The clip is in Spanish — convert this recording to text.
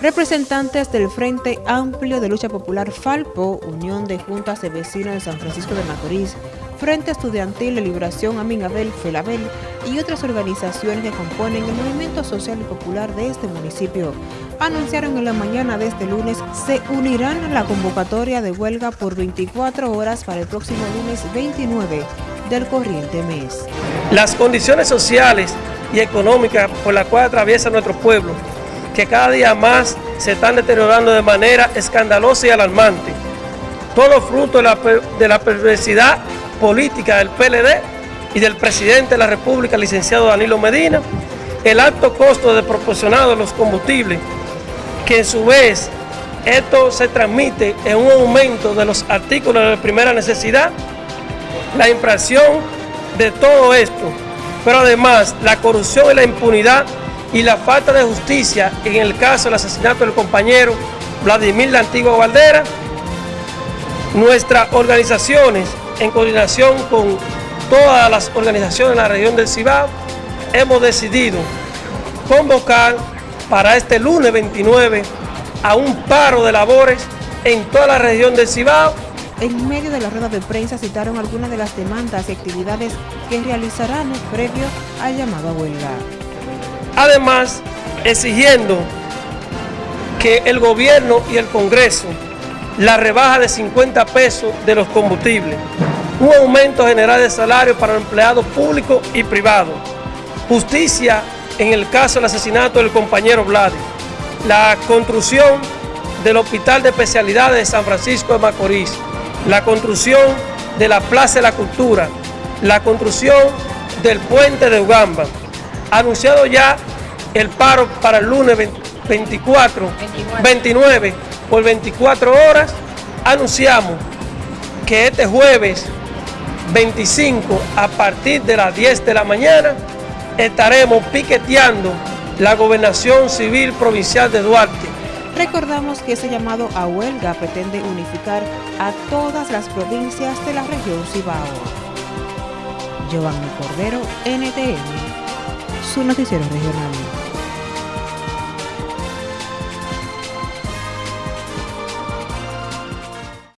Representantes del Frente Amplio de Lucha Popular Falpo, Unión de Juntas de Vecinos de San Francisco de Macorís, Frente Estudiantil de Liberación Aminabel Felabel y otras organizaciones que componen el movimiento social y popular de este municipio anunciaron en la mañana de este lunes se unirán a la convocatoria de huelga por 24 horas para el próximo lunes 29 del corriente mes. Las condiciones sociales y económicas por las cuales atraviesa nuestro pueblo que cada día más se están deteriorando de manera escandalosa y alarmante. Todo fruto de la, de la perversidad política del PLD y del presidente de la República, licenciado Danilo Medina, el alto costo desproporcionado de los combustibles, que en su vez esto se transmite en un aumento de los artículos de primera necesidad, la infracción de todo esto, pero además la corrupción y la impunidad y la falta de justicia en el caso del asesinato del compañero Vladimir La Antigua Valdera, nuestras organizaciones, en coordinación con todas las organizaciones de la región del Cibao, hemos decidido convocar para este lunes 29 a un paro de labores en toda la región del Cibao. En medio de la rueda de prensa citaron algunas de las demandas y actividades que realizarán previo al llamado a huelga. Además, exigiendo que el gobierno y el Congreso la rebaja de 50 pesos de los combustibles, un aumento general de salario para empleados públicos y privados, justicia en el caso del asesinato del compañero Vlad, la construcción del Hospital de Especialidades de San Francisco de Macorís, la construcción de la Plaza de la Cultura, la construcción del puente de Ugamba, anunciado ya el paro para el lunes 24, 29, por 24 horas, anunciamos que este jueves 25 a partir de las 10 de la mañana estaremos piqueteando la gobernación civil provincial de Duarte. Recordamos que ese llamado a huelga pretende unificar a todas las provincias de la región Cibao. Giovanni Cordero, NTN, su noticiero regional.